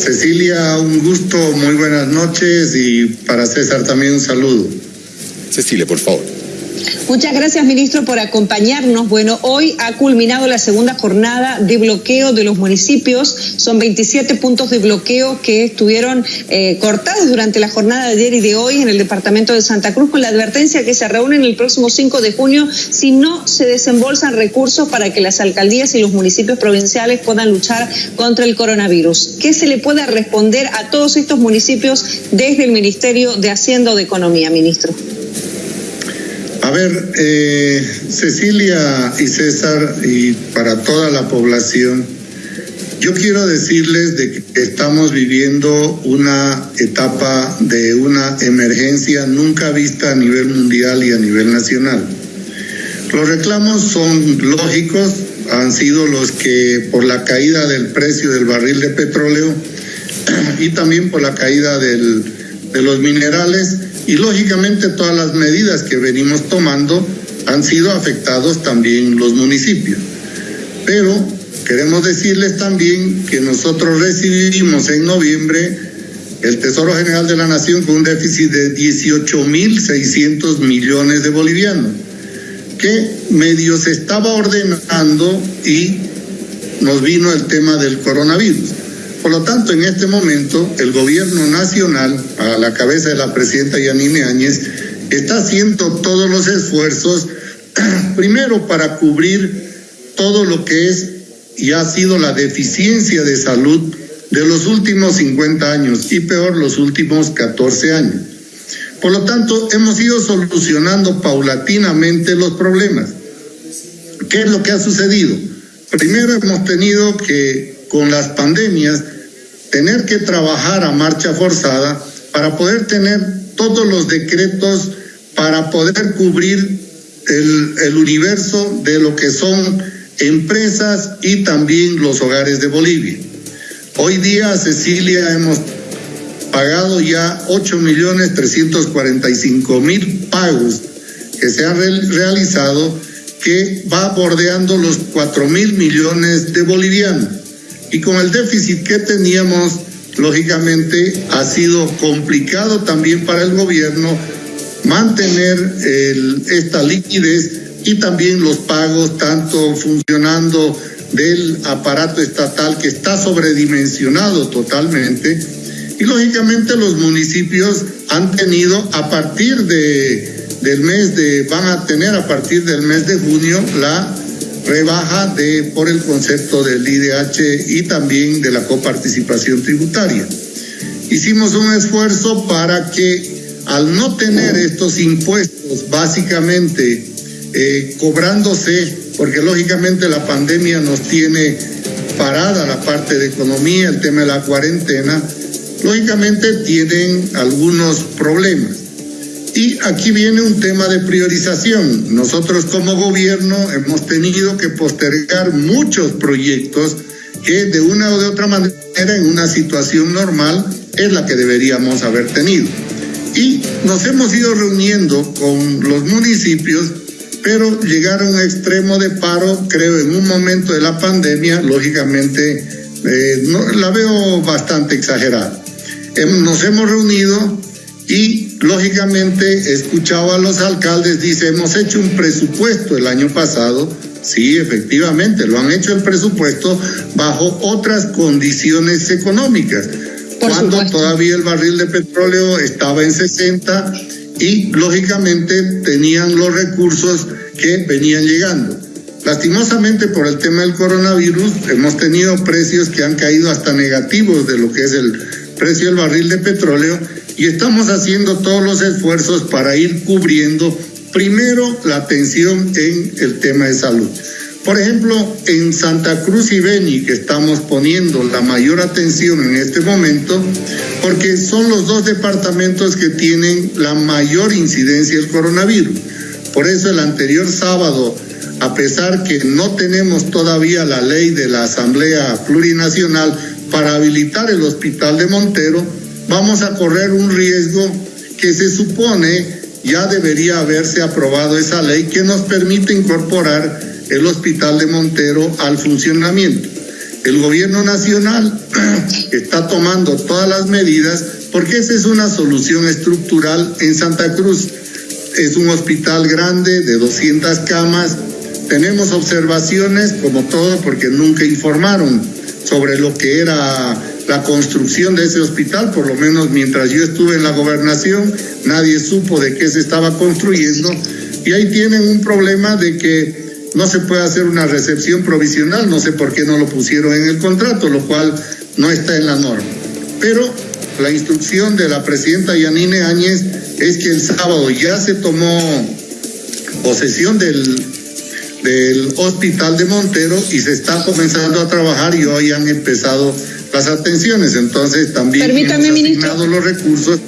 Cecilia, un gusto, muy buenas noches y para César también un saludo. Cecilia, por favor. Muchas gracias, ministro, por acompañarnos. Bueno, hoy ha culminado la segunda jornada de bloqueo de los municipios. Son 27 puntos de bloqueo que estuvieron eh, cortados durante la jornada de ayer y de hoy en el departamento de Santa Cruz, con la advertencia que se reúnen el próximo 5 de junio si no se desembolsan recursos para que las alcaldías y los municipios provinciales puedan luchar contra el coronavirus. ¿Qué se le puede responder a todos estos municipios desde el Ministerio de Hacienda o de Economía, ministro? A ver, eh, Cecilia y César y para toda la población, yo quiero decirles de que estamos viviendo una etapa de una emergencia nunca vista a nivel mundial y a nivel nacional. Los reclamos son lógicos, han sido los que por la caída del precio del barril de petróleo y también por la caída de los minerales, y lógicamente todas las medidas que venimos tomando han sido afectados también los municipios. Pero queremos decirles también que nosotros recibimos en noviembre el Tesoro General de la Nación con un déficit de 18.600 millones de bolivianos, que medio se estaba ordenando y nos vino el tema del coronavirus. Por lo tanto, en este momento, el gobierno nacional, a la cabeza de la presidenta Yanine Áñez, está haciendo todos los esfuerzos, primero para cubrir todo lo que es y ha sido la deficiencia de salud de los últimos 50 años y peor los últimos 14 años. Por lo tanto, hemos ido solucionando paulatinamente los problemas. ¿Qué es lo que ha sucedido? Primero hemos tenido que con las pandemias, tener que trabajar a marcha forzada para poder tener todos los decretos para poder cubrir el, universo de lo que son empresas y también los hogares de Bolivia. Hoy día, Cecilia, hemos pagado ya 8 millones 345 mil pagos que se han realizado, que va bordeando los 4 mil millones de bolivianos y con el déficit que teníamos, lógicamente ha sido complicado también para el gobierno mantener esta liquidez y también los pagos, tanto funcionando del aparato estatal que está sobredimensionado totalmente. Y lógicamente los municipios han tenido a partir de, del mes de, van a tener a partir del mes de junio la rebaja de, por el concepto del IDH y también de la coparticipación tributaria. Hicimos un esfuerzo para que al no tener estos impuestos básicamente eh, cobrándose, porque lógicamente la pandemia nos tiene parada la parte de economía, el tema de la cuarentena, lógicamente tienen algunos problemas. Y aquí viene un tema de priorización. Nosotros como gobierno hemos tenido que postergar muchos proyectos que de una o de otra manera en una situación normal es la que deberíamos haber tenido. Y nos hemos ido reuniendo con los municipios, pero llegar a un extremo de paro, creo, en un momento de la pandemia, lógicamente, eh, no, la veo bastante exagerada. Nos hemos reunido y lógicamente he escuchado a los alcaldes, dice, hemos hecho un presupuesto el año pasado, sí, efectivamente, lo han hecho el presupuesto bajo otras condiciones económicas, cuando todavía el barril de petróleo estaba en 60 y lógicamente tenían los recursos que venían llegando. Lastimosamente por el tema del coronavirus hemos tenido precios que han caído hasta negativos de lo que es el precio del barril de petróleo y estamos haciendo todos los esfuerzos para ir cubriendo primero la atención en el tema de salud. Por ejemplo, en Santa Cruz y Beni, que estamos poniendo la mayor atención en este momento, porque son los dos departamentos que tienen la mayor incidencia del coronavirus. Por eso el anterior sábado, a pesar que no tenemos todavía la ley de la Asamblea Plurinacional para habilitar el Hospital de Montero, vamos a correr un riesgo que se supone ya debería haberse aprobado esa ley que nos permite incorporar el hospital de Montero al funcionamiento. el gobierno nacional está tomando todas las medidas porque esa es una solución estructural en Santa Cruz. Es un hospital grande de 200 camas. Tenemos observaciones, como todo, porque nunca informaron sobre lo que era la construcción de ese hospital, por lo menos mientras yo estuve en la gobernación, nadie supo de qué se estaba construyendo. Y ahí tienen un problema de que no se puede hacer una recepción provisional, no sé por qué no lo pusieron en el contrato, lo cual no está en la norma. Pero la instrucción de la presidenta Yanine Áñez es que el sábado ya se tomó posesión del, del hospital de Montero y se está comenzando a trabajar y hoy han empezado las atenciones. Entonces también Permítame, asignado los recursos.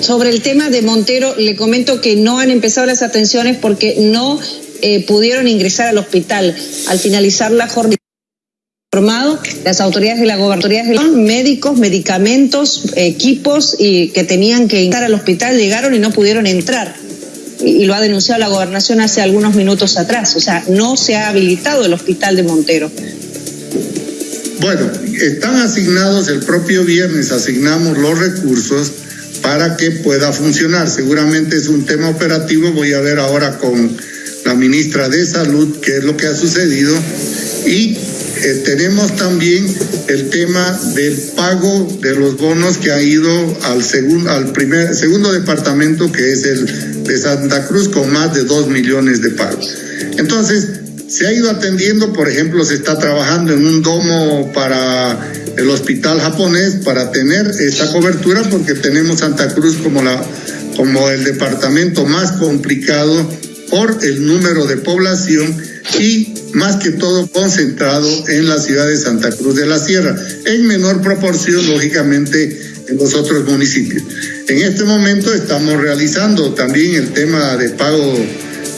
Sobre el tema de Montero, le comento que no han empezado las atenciones porque no eh, pudieron ingresar al hospital. Al finalizar la jornada formado las autoridades de la gobernación, médicos, medicamentos, equipos y que tenían que entrar al hospital llegaron y no pudieron entrar. Y, lo ha denunciado la gobernación hace algunos minutos atrás. O sea, no se ha habilitado el hospital de Montero. Bueno, están asignados el propio viernes, asignamos los recursos para que pueda funcionar. Seguramente es un tema operativo, voy a ver ahora con la ministra de Salud qué es lo que ha sucedido y eh, tenemos también el tema del pago de los bonos que ha ido al segundo al primer segundo departamento que es el de Santa Cruz con más de dos millones de pagos. Entonces, se ha ido atendiendo, por ejemplo, se está trabajando en un domo para el hospital japonés para tener esta cobertura porque tenemos Santa Cruz como la como el departamento más complicado por el número de población y más que todo concentrado en la ciudad de Santa Cruz de la Sierra, en menor proporción, lógicamente, en los otros municipios. En este momento estamos realizando también el tema de pago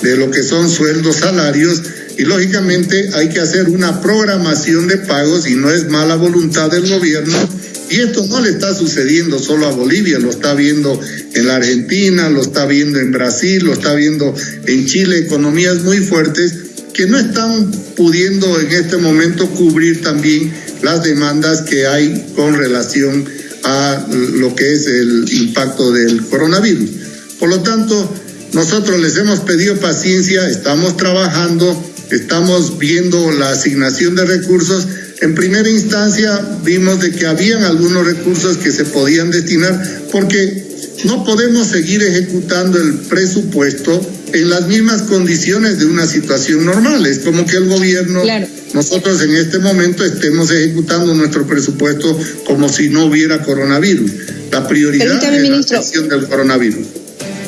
de lo que son sueldos, salarios, y lógicamente hay que hacer una programación de pagos y no es mala voluntad del gobierno. Y esto no le está sucediendo solo a Bolivia, lo está viendo en la Argentina, lo está viendo en Brasil, lo está viendo en Chile, economías muy fuertes que no están pudiendo en este momento cubrir también las demandas que hay con relación a lo que es el impacto del coronavirus. Por lo tanto, nosotros les hemos pedido paciencia, estamos trabajando, estamos viendo la asignación de recursos. En primera instancia vimos de que habían algunos recursos que se podían destinar porque no podemos seguir ejecutando el presupuesto en las mismas condiciones de una situación normal. Es como que el gobierno, nosotros en este momento estemos ejecutando nuestro presupuesto como si no hubiera coronavirus. La prioridad es la atención del coronavirus.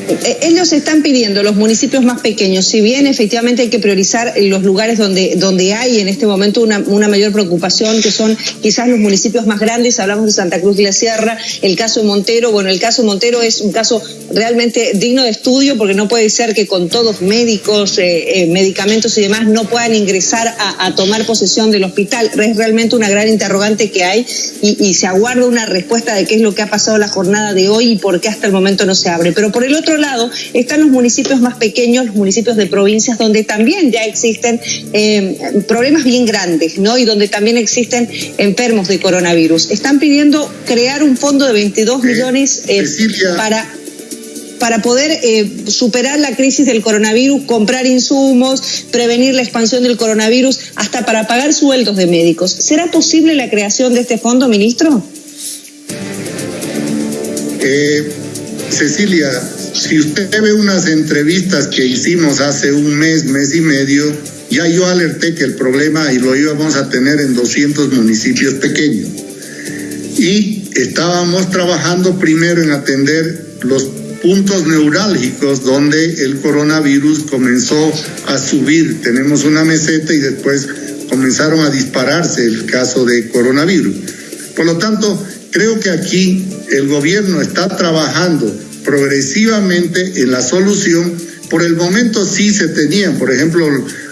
Eh, ellos están pidiendo, los municipios más pequeños, si bien efectivamente hay que priorizar los lugares donde, donde hay en este momento una, una mayor preocupación, que son quizás los municipios más grandes, hablamos de Santa Cruz de la Sierra, el caso de Montero, bueno, el caso de Montero es un caso realmente digno de estudio porque no puede ser que con todos médicos, eh, eh, medicamentos y demás no puedan ingresar a, tomar posesión del hospital. Es realmente una gran interrogante que hay y, y se aguarda una respuesta de qué es lo que ha pasado la jornada de hoy y por qué hasta el momento no se abre. Pero por el otro lado están los municipios más pequeños, los municipios de provincias, donde también ya existen eh, problemas bien grandes, ¿no? Y donde también existen enfermos de coronavirus. Están pidiendo crear un fondo de 22 millones eh, para para poder eh, superar la crisis del coronavirus, comprar insumos, prevenir la expansión del coronavirus, hasta para pagar sueldos de médicos. ¿Será posible la creación de este fondo, ministro? Eh, Cecilia, si usted ve unas entrevistas que hicimos hace un mes, mes y medio, ya yo alerté que el problema y lo íbamos a tener en 200 municipios pequeños. Y estábamos trabajando primero en atender los puntos neurálgicos donde el coronavirus comenzó a subir. Tenemos una meseta y después comenzaron a dispararse el caso de coronavirus. Por lo tanto, creo que aquí el gobierno está trabajando progresivamente en la solución. Por el momento sí se tenían, por ejemplo,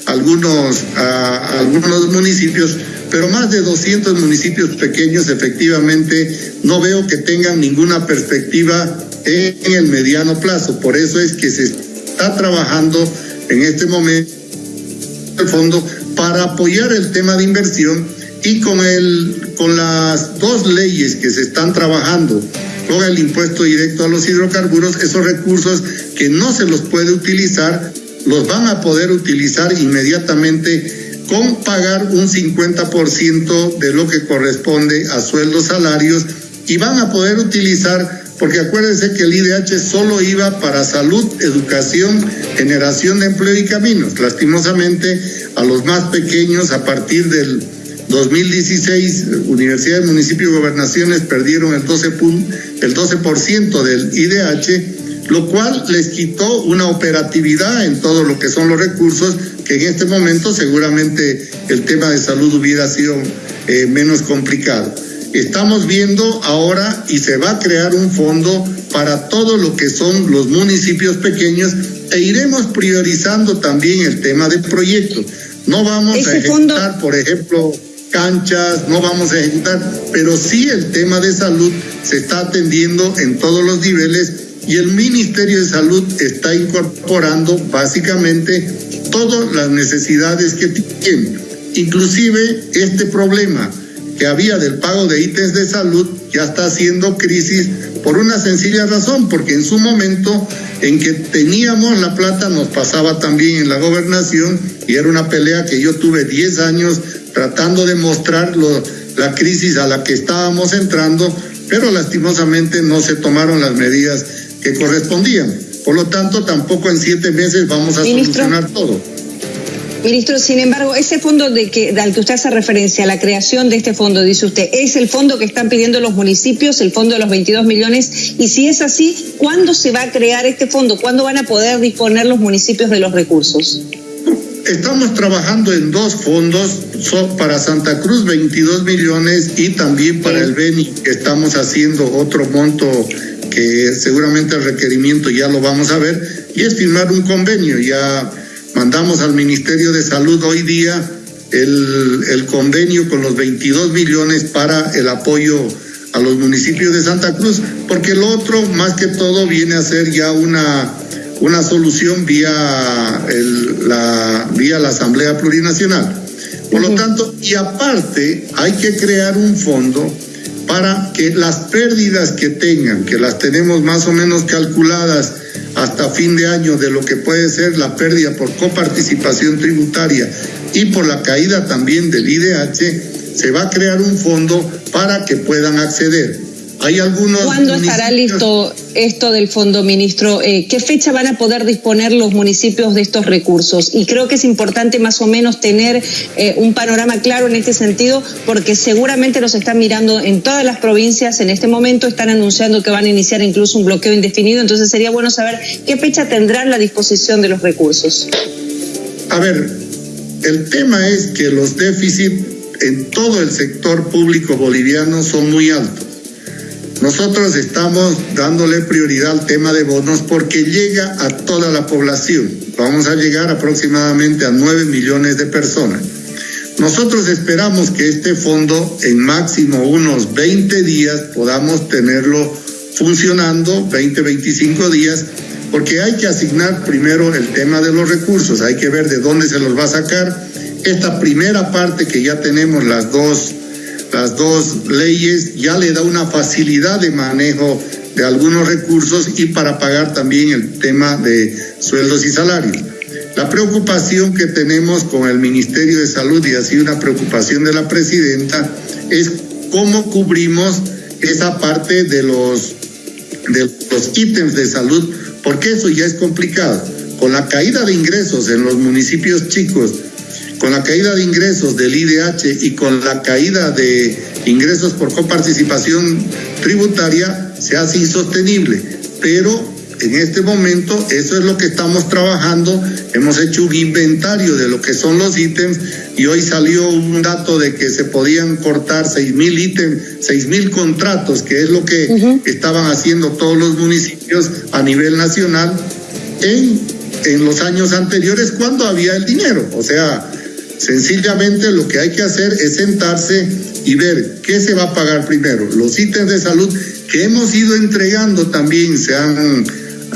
algunos, a, algunos municipios, pero más de 200 municipios pequeños efectivamente no veo que tengan ninguna perspectiva en el mediano plazo. Por eso es que se está trabajando en este momento el fondo para apoyar el tema de inversión Y con, el, con las dos leyes que se están trabajando con el impuesto directo a los hidrocarburos, esos recursos que no se los puede utilizar, los van a poder utilizar inmediatamente con pagar un 50% de lo que corresponde a sueldos salarios y van a poder utilizar, porque acuérdense que el IDH solo iba para salud, educación, generación de empleo y caminos. Lastimosamente, a los más pequeños, a partir del 2016, universidades, municipios y gobernaciones perdieron el 12%, el 12 del IDH, lo cual les quitó una operatividad en todo lo que son los recursos, que en este momento seguramente el tema de salud hubiera sido eh, menos complicado. Estamos viendo ahora y se va a crear un fondo para todo lo que son los municipios pequeños e iremos priorizando también el tema de proyectos. No vamos a ejecutar, por ejemplo, canchas, no vamos a ejecutar, pero sí el tema de salud se está atendiendo en todos los niveles y el Ministerio de Salud está incorporando básicamente todas las necesidades que tiene. Inclusive este problema que había del pago de ítems de salud ya está haciendo crisis por una sencilla razón, porque en su momento en que teníamos la plata nos pasaba también en la gobernación y era una pelea que yo tuve 10 años tratando de mostrar la crisis a la que estábamos entrando, pero lastimosamente no se tomaron las medidas que correspondían. Por lo tanto, tampoco en siete meses vamos a solucionar todo. Ministro, sin embargo, ese fondo de que, al que usted hace referencia, la creación de este fondo, dice usted, ¿es el fondo que están pidiendo los municipios, el fondo de los 22 millones? Y si es así, ¿cuándo se va a crear este fondo? ¿Cuándo van a poder disponer los municipios de los recursos? Estamos trabajando en dos fondos, para Santa Cruz 22 millones y también para el Beni estamos haciendo otro monto que seguramente el requerimiento ya lo vamos a ver y es firmar un convenio. Ya mandamos al Ministerio de Salud hoy día el, el convenio con los 22 millones para el apoyo a los municipios de Santa Cruz, porque el otro más que todo viene a ser ya una una solución vía, el, la, vía la Asamblea Plurinacional. Por lo tanto, y aparte hay que crear un fondo para que las pérdidas que tengan, que las tenemos más o menos calculadas hasta fin de año de lo que puede ser la pérdida por coparticipación tributaria y por la caída también del IDH, se va a crear un fondo para que puedan acceder. Hay algunos. ¿Cuándo estará listo esto del fondo, ministro? Eh, ¿Qué fecha van a poder disponer los municipios de estos recursos? Y creo que es importante más o menos tener eh, un panorama claro en este sentido, porque seguramente nos están mirando en todas las provincias en este momento, están anunciando que van a iniciar incluso un bloqueo indefinido, entonces sería bueno saber qué fecha tendrán la disposición de los recursos. A ver, el tema es que los déficits en todo el sector público boliviano son muy altos. Nosotros estamos dándole prioridad al tema de bonos porque llega a toda la población. Vamos a llegar aproximadamente a 9 millones de personas. Nosotros esperamos que este fondo en máximo unos 20 días podamos tenerlo funcionando, 20, 25 días, porque hay que asignar primero el tema de los recursos, hay que ver de dónde se los va a sacar. Esta primera parte que ya tenemos las dos las dos leyes ya le da una facilidad de manejo de algunos recursos y para pagar también el tema de sueldos y salarios. La preocupación que tenemos con el Ministerio de Salud y así una preocupación de la presidenta es cómo cubrimos esa parte de los de los ítems de salud, porque eso ya es complicado. Con la caída de ingresos en los municipios chicos con la caída de ingresos del IDH y con la caída de ingresos por coparticipación tributaria, se hace insostenible. Pero en este momento eso es lo que estamos trabajando. Hemos hecho un inventario de lo que son los ítems y hoy salió un dato de que se podían cortar seis mil ítems, seis mil contratos, que es lo que estaban haciendo todos los municipios a nivel nacional en, en los años anteriores cuando había el dinero. O sea, Sencillamente lo que hay que hacer es sentarse y ver qué se va a pagar primero. Los ítems de salud que hemos ido entregando también se han,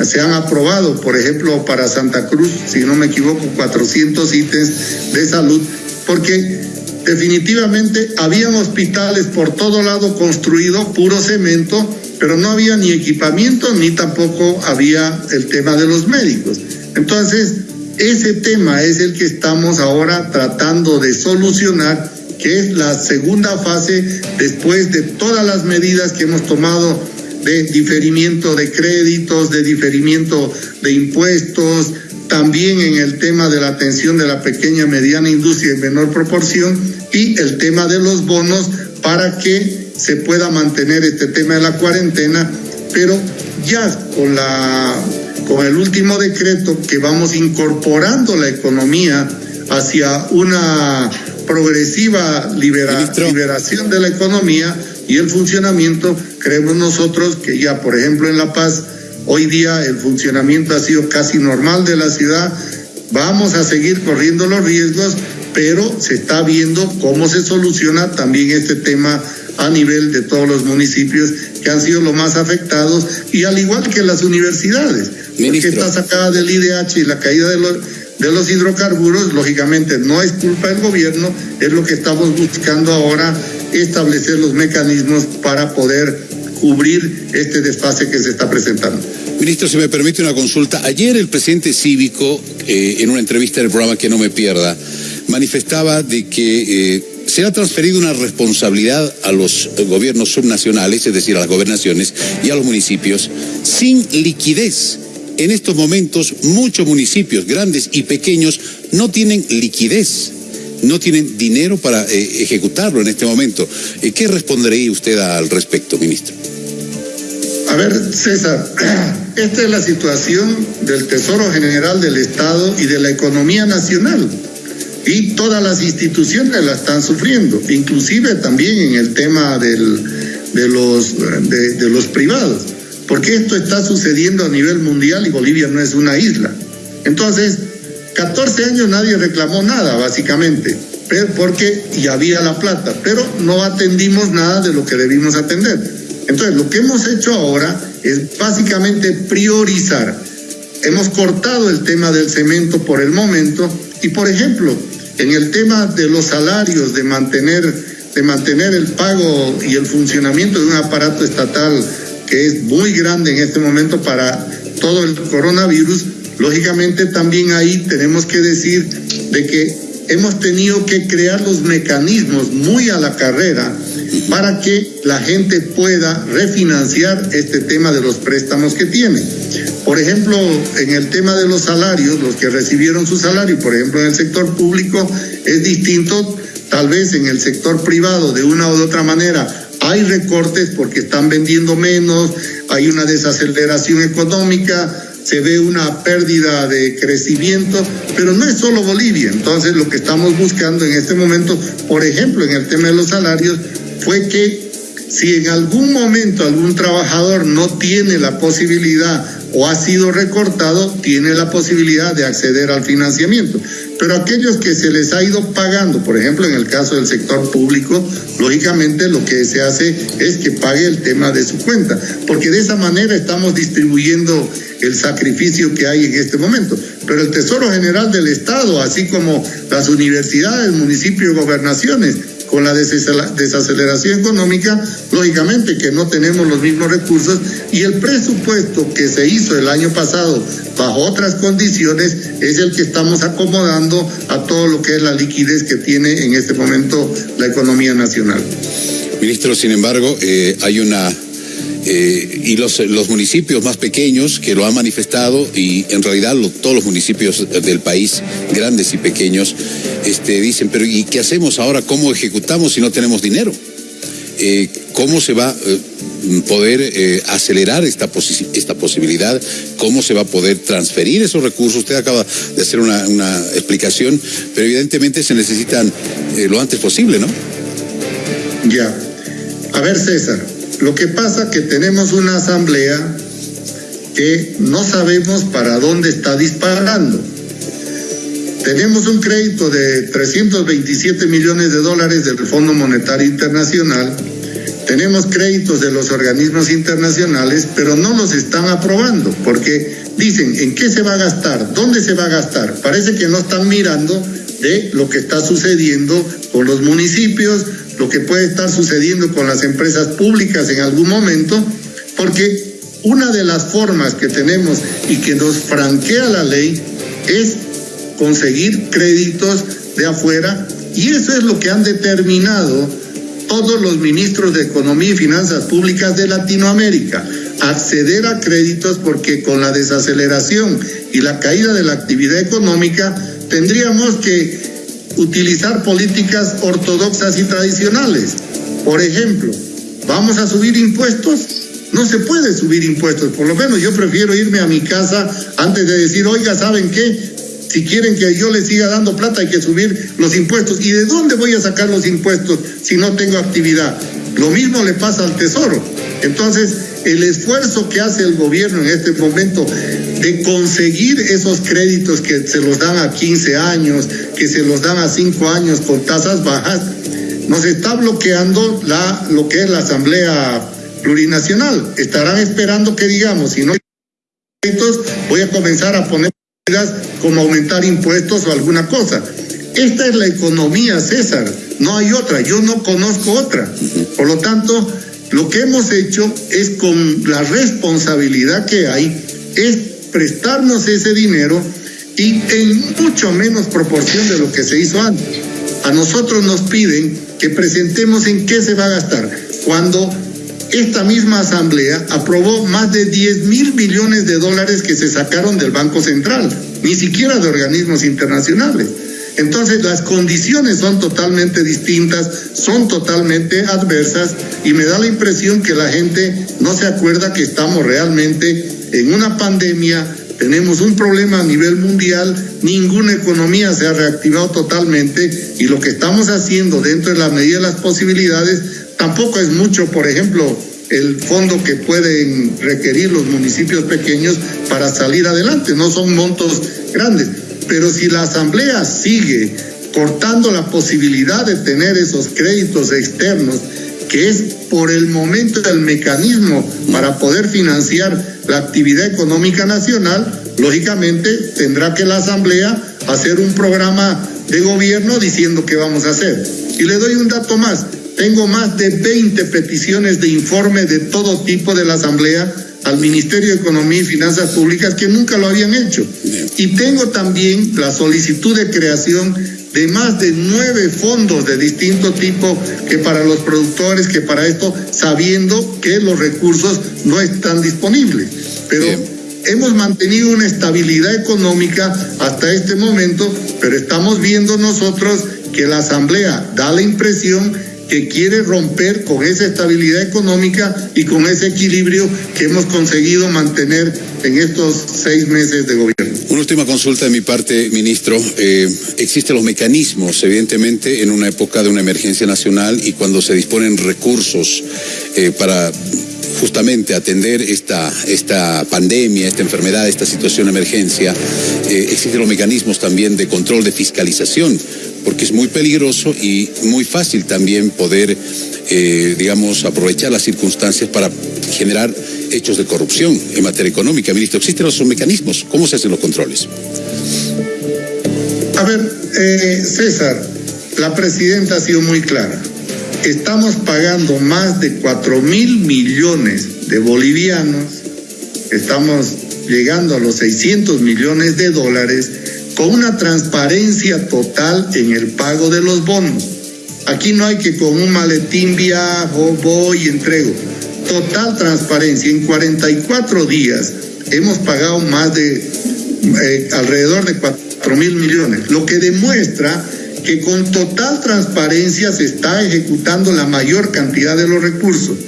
se han aprobado, por ejemplo, para Santa Cruz, si no me equivoco, 400 ítems de salud, porque definitivamente habían hospitales por todo lado construidos, puro cemento, pero no había ni equipamiento ni tampoco había el tema de los médicos. Entonces, ese tema es el que estamos ahora tratando de solucionar, que es la segunda fase después de todas las medidas que hemos tomado de diferimiento de créditos, de diferimiento de impuestos, también en el tema de la atención de la pequeña mediana industria en menor proporción y el tema de los bonos para que se pueda mantener este tema de la cuarentena, pero ya con la con el último decreto que vamos incorporando la economía hacia una progresiva liberación de la economía y el funcionamiento, creemos nosotros que ya, por ejemplo, en La Paz, hoy día el funcionamiento ha sido casi normal de la ciudad, vamos a seguir corriendo los riesgos, pero se está viendo cómo se soluciona también este tema a nivel de todos los municipios que han sido los más afectados y al igual que las universidades, porque está sacada del IDH y la caída de los, de los hidrocarburos, lógicamente no es culpa del gobierno, es lo que estamos buscando ahora, establecer los mecanismos para poder cubrir este desfase que se está presentando. Ministro, si me permite una consulta. Ayer el presidente cívico, eh, en una entrevista del programa Que no me pierda, manifestaba de que eh, se ha transferido una responsabilidad a los gobiernos subnacionales, es decir, a las gobernaciones y a los municipios, sin liquidez. En estos momentos muchos municipios, grandes y pequeños, no tienen liquidez, no tienen dinero para eh, ejecutarlo en este momento. Eh, ¿Qué respondería usted al respecto, ministro? A ver, César, esta es la situación del Tesoro General del Estado y de la economía nacional y todas las instituciones la están sufriendo, inclusive también en el tema del, de, los, de, los privados, porque esto está sucediendo a nivel mundial y Bolivia no es una isla. Entonces, 14 años nadie reclamó nada, básicamente, porque ya había la plata, pero no atendimos nada de lo que debimos atender. Entonces, lo que hemos hecho ahora es básicamente priorizar. Hemos cortado el tema del cemento por el momento y, por ejemplo, en el tema de los salarios, de mantener, de mantener el pago y el funcionamiento de un aparato estatal que es muy grande en este momento para todo el coronavirus, lógicamente también ahí tenemos que decir de que hemos tenido que crear los mecanismos muy a la carrera para que la gente pueda refinanciar este tema de los préstamos que tiene. Por ejemplo, en el tema de los salarios, los que recibieron su salario, por ejemplo, en el sector público, es distinto, tal vez en el sector privado, de una u otra manera, hay recortes porque están vendiendo menos, hay una desaceleración económica, se ve una pérdida de crecimiento, pero no es solo Bolivia. Entonces, lo que estamos buscando en este momento, por ejemplo, en el tema de los salarios, fue que si en algún momento algún trabajador no tiene la posibilidad o ha sido recortado, tiene la posibilidad de acceder al financiamiento. Pero aquellos que se les ha ido pagando, por ejemplo, en el caso del sector público, lógicamente lo que se hace es que pague el tema de su cuenta, porque de esa manera estamos distribuyendo el sacrificio que hay en este momento. Pero el Tesoro General del Estado, así como las universidades, municipios, gobernaciones, con la desaceleración económica, lógicamente que no tenemos los mismos recursos y el presupuesto que se hizo el año pasado bajo otras condiciones es el que estamos acomodando a todo lo que es la liquidez que tiene en este momento la economía nacional. Ministro, sin embargo, eh, hay una eh, y los, los municipios más pequeños que lo han manifestado y en realidad todos los municipios del país, grandes y pequeños, este, dicen, pero ¿y qué hacemos ahora? ¿Cómo ejecutamos si no tenemos dinero? Eh, ¿Cómo se va a eh, poder acelerar esta, esta posibilidad? ¿Cómo se va a poder transferir esos recursos? Usted acaba de hacer una, una explicación, pero evidentemente se necesitan lo antes posible, ¿no? Ya. A ver, César, lo que pasa que tenemos una asamblea que no sabemos para dónde está disparando. Tenemos un crédito de 327 millones de dólares del Fondo Monetario Internacional. Tenemos créditos de los organismos internacionales, pero no los están aprobando porque dicen en qué se va a gastar, dónde se va a gastar. Parece que no están mirando de lo que está sucediendo con los municipios, lo que puede estar sucediendo con las empresas públicas en algún momento, porque una de las formas que tenemos y que nos franquea la ley es conseguir créditos de afuera y eso es lo que han determinado todos los ministros de Economía y Finanzas Públicas de Latinoamérica, acceder a créditos porque con la desaceleración y la caída de la actividad económica tendríamos que utilizar políticas ortodoxas y tradicionales. Por ejemplo, ¿vamos a subir impuestos? No se puede subir impuestos, por lo menos yo prefiero irme a mi casa antes de decir, oiga, ¿saben qué? Si quieren que yo les siga dando plata hay que subir los impuestos. ¿Y de dónde voy a sacar los impuestos si no tengo actividad? Lo mismo le pasa al Tesoro. Entonces, el esfuerzo que hace el gobierno en este momento de conseguir esos créditos que se los dan a 15 años, que se los dan a 5 años con tasas bajas, nos está bloqueando la, lo que es la Asamblea Plurinacional. Estarán esperando que digamos, si no hay créditos, voy a comenzar a poner como aumentar impuestos o alguna cosa. Esta es la economía, César, no hay otra, yo no conozco otra. Por lo tanto, lo que hemos hecho es con la responsabilidad que hay, es prestarnos ese dinero y en mucho menos proporción de lo que se hizo antes. A nosotros nos piden que presentemos en qué se va a gastar, cuando esta misma asamblea aprobó más de 10 mil millones de dólares que se sacaron del Banco Central, ni siquiera de organismos internacionales. Entonces las condiciones son totalmente distintas, son totalmente adversas y me da la impresión que la gente no se acuerda que estamos realmente en una pandemia, tenemos un problema a nivel mundial, ninguna economía se ha reactivado totalmente y lo que estamos haciendo dentro de la medida de las posibilidades Tampoco es mucho, por ejemplo, el fondo que pueden requerir los municipios pequeños para salir adelante, no son montos grandes. Pero si la Asamblea sigue cortando la posibilidad de tener esos créditos externos, que es por el momento el mecanismo para poder financiar la actividad económica nacional, lógicamente tendrá que la Asamblea hacer un programa de gobierno diciendo qué vamos a hacer. Y le doy un dato más. Tengo más de 20 peticiones de informe de todo tipo de la Asamblea al Ministerio de Economía y Finanzas Públicas que nunca lo habían hecho. Y tengo también la solicitud de creación de más de nueve fondos de distinto tipo que para los productores, que para esto, sabiendo que los recursos no están disponibles. Pero hemos mantenido una estabilidad económica hasta este momento, pero estamos viendo nosotros que la Asamblea da la impresión que quiere romper con esa estabilidad económica y con ese equilibrio que hemos conseguido mantener en estos seis meses de gobierno. Una última consulta de mi parte, ministro. Eh, existen los mecanismos, evidentemente, en una época de una emergencia nacional y cuando se disponen recursos eh, para justamente atender esta, esta pandemia, esta enfermedad, esta situación de emergencia, eh, existen los mecanismos también de control de fiscalización porque es muy peligroso y muy fácil también poder, eh, digamos, aprovechar las circunstancias para generar hechos de corrupción en materia económica. Ministro, ¿existen esos mecanismos? ¿Cómo se hacen los controles? A ver, eh, César, la presidenta ha sido muy clara. Estamos pagando más de 4 mil millones de bolivianos, estamos llegando a los 600 millones de dólares con una transparencia total en el pago de los bonos. Aquí no hay que con un maletín viajo, voy y entrego. Total transparencia. En 44 días hemos pagado más de eh, alrededor de 4 mil millones, lo que demuestra que con total transparencia se está ejecutando la mayor cantidad de los recursos.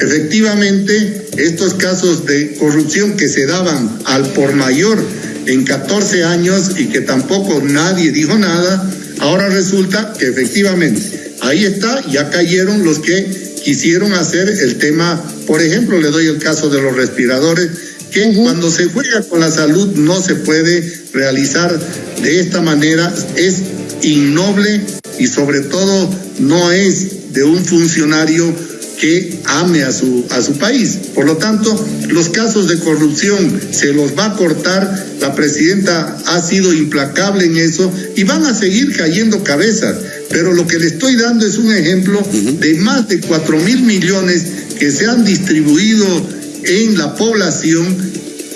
Efectivamente, estos casos de corrupción que se daban al por mayor en 14 años y que tampoco nadie dijo nada, ahora resulta que efectivamente ahí está, ya cayeron los que quisieron hacer el tema, por ejemplo, le doy el caso de los respiradores, que cuando se juega con la salud no se puede realizar de esta manera, es innoble y sobre todo no es de un funcionario que ame a su, a su país. Por lo tanto, los casos de corrupción se los va a cortar. La presidenta ha sido implacable en eso y van a seguir cayendo cabezas. Pero lo que le estoy dando es un ejemplo de más de cuatro mil millones que se han distribuido en la población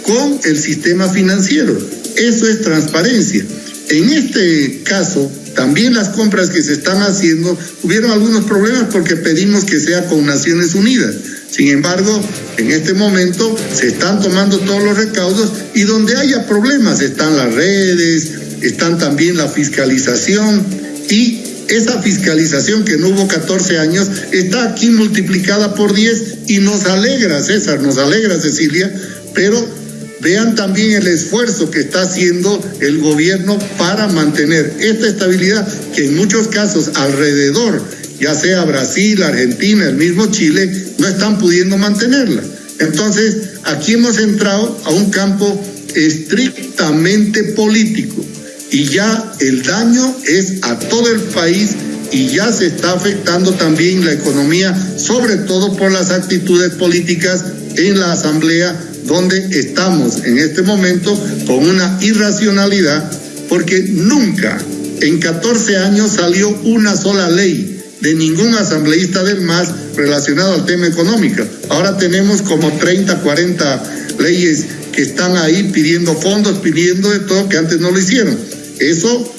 con el sistema financiero. Eso es transparencia. En este caso, también las compras que se están haciendo, hubieron algunos problemas porque pedimos que sea con Naciones Unidas. Sin embargo, en este momento se están tomando todos los recaudos y donde haya problemas están las redes, están también la fiscalización y esa fiscalización que no hubo 14 años está aquí multiplicada por 10 y nos alegra, César, nos alegra, Cecilia, pero vean también el esfuerzo que está haciendo el gobierno para mantener esta estabilidad que en muchos casos alrededor, ya sea Brasil, Argentina, el mismo Chile, no están pudiendo mantenerla. Entonces, aquí hemos entrado a un campo estrictamente político y ya el daño es a todo el país y ya se está afectando también la economía, sobre todo por las actitudes políticas en la Asamblea donde estamos en este momento con una irracionalidad porque nunca en 14 años salió una sola ley de ningún asambleísta del MAS relacionado al tema económico. Ahora tenemos como 30, 40 leyes que están ahí pidiendo fondos, pidiendo de todo, que antes no lo hicieron. Eso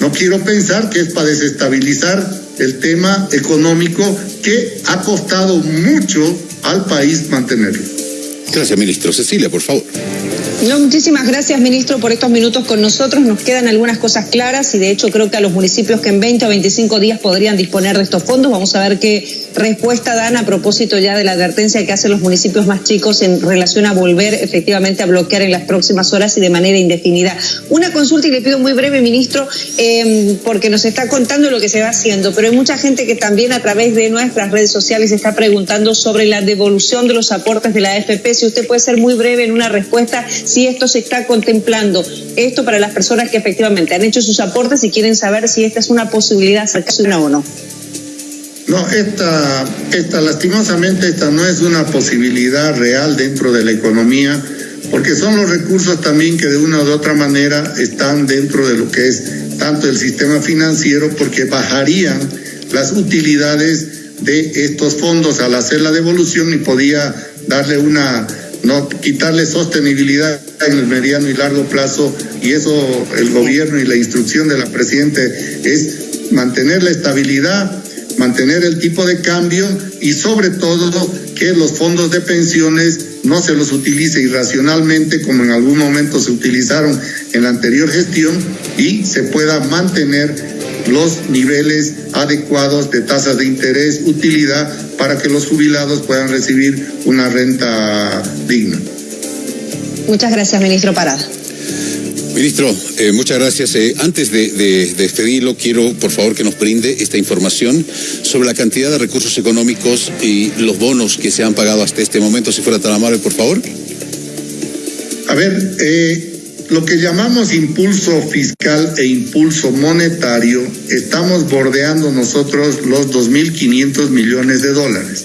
no quiero pensar que es para desestabilizar el tema económico que ha costado mucho al país mantenerlo. Gracias, ministro. Cecilia, por favor. No, muchísimas gracias, ministro, por estos minutos con nosotros. Nos quedan algunas cosas claras y de hecho creo que a los municipios que en 20 o 25 días podrían disponer de estos fondos, vamos a ver qué respuesta dan a propósito ya de la advertencia que hacen los municipios más chicos en relación a volver efectivamente a bloquear en las próximas horas y de manera indefinida. Una consulta y le pido muy breve, ministro, em, porque nos está contando lo que se va haciendo, pero hay mucha gente que también a través de nuestras redes sociales está preguntando sobre la devolución de los aportes de la AFP. Si usted puede ser muy breve en una respuesta si esto se está contemplando, esto para las personas que efectivamente han hecho sus aportes y quieren saber si esta es una posibilidad acercarse una o no. No, esta, esta, lastimosamente, esta no es una posibilidad real dentro de la economía, porque son los recursos también que de una u otra manera están dentro de lo que es tanto el sistema financiero, porque bajarían las utilidades de estos fondos al hacer la devolución y podía darle una no quitarle sostenibilidad en el mediano y largo plazo y eso el gobierno y la instrucción de la presidente es mantener la estabilidad, mantener el tipo de cambio y sobre todo que los fondos de pensiones no se los utilice irracionalmente como en algún momento se utilizaron en la anterior gestión y se pueda mantener los niveles adecuados de tasas de interés, utilidad, para que los jubilados puedan recibir una renta digna. Muchas gracias, ministro Parada. Ministro, eh, muchas gracias. Eh, antes de, de, despedirlo, quiero por favor que nos brinde esta información sobre la cantidad de recursos económicos y los bonos que se han pagado hasta este momento, si fuera tan amable, por favor. A ver, eh, lo que llamamos impulso fiscal e impulso monetario, estamos bordeando nosotros los 2.500 millones de dólares.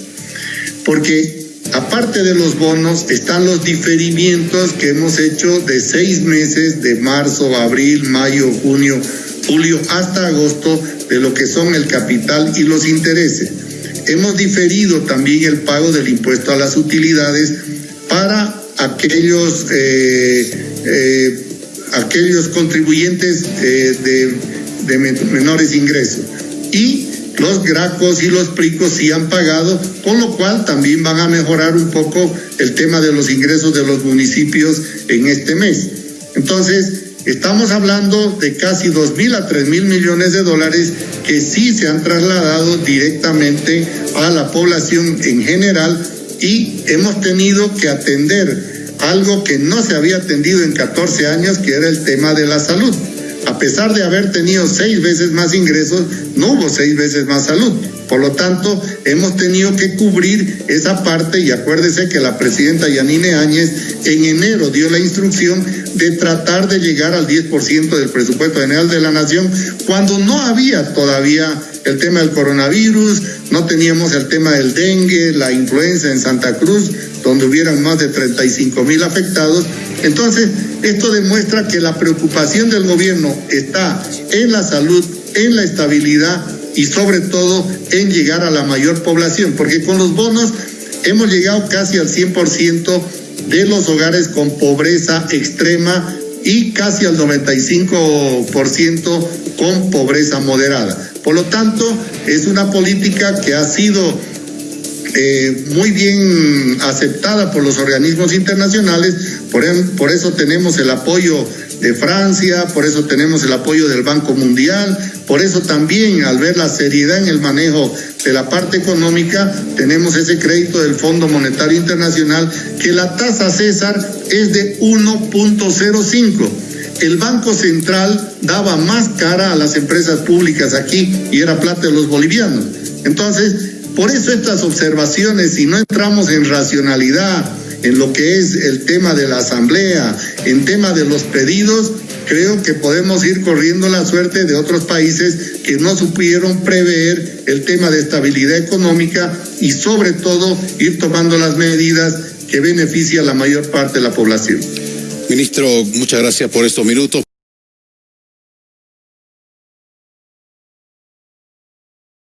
Porque aparte de los bonos, están los diferimientos que hemos hecho de seis meses, de marzo, abril, mayo, junio, julio, hasta agosto, de lo que son el capital y los intereses. Hemos diferido también el pago del impuesto a las utilidades para aquellos eh, eh, aquellos contribuyentes eh, de, menores ingresos. Y los gracos y los pricos sí han pagado, con lo cual también van a mejorar un poco el tema de los ingresos de los municipios en este mes. Entonces, estamos hablando de casi dos mil a tres mil millones de dólares que sí se han trasladado directamente a la población en general y hemos tenido que atender algo que no se había atendido en 14 años, que era el tema de la salud. A pesar de haber tenido seis veces más ingresos, no hubo seis veces más salud. Por lo tanto, hemos tenido que cubrir esa parte y acuérdese que la presidenta Yanine Áñez en enero dio la instrucción de tratar de llegar al 10% del presupuesto general de la nación cuando no había todavía el tema del coronavirus, no teníamos el tema del dengue, la influenza en Santa Cruz, donde hubieran más de 35 mil afectados. Entonces, esto demuestra que la preocupación del gobierno está en la salud, en la estabilidad y sobre todo en llegar a la mayor población, porque con los bonos hemos llegado casi al 100% de los hogares con pobreza extrema y casi al 95% con pobreza moderada. Por lo tanto, es una política que ha sido eh, muy bien aceptada por los organismos internacionales, por, por eso tenemos el apoyo de Francia, por eso tenemos el apoyo del Banco Mundial, por eso también al ver la seriedad en el manejo de la parte económica, tenemos ese crédito del Fondo Monetario Internacional que la tasa César es de 1.05. El Banco Central daba más cara a las empresas públicas aquí y era plata de los bolivianos. Entonces, por eso estas observaciones, si no entramos en racionalidad, en lo que es el tema de la asamblea, en tema de los pedidos, creo que podemos ir corriendo la suerte de otros países que no supieron prever el tema de estabilidad económica y sobre todo ir tomando las medidas que benefician a la mayor parte de la población. Ministro, muchas gracias por estos minutos.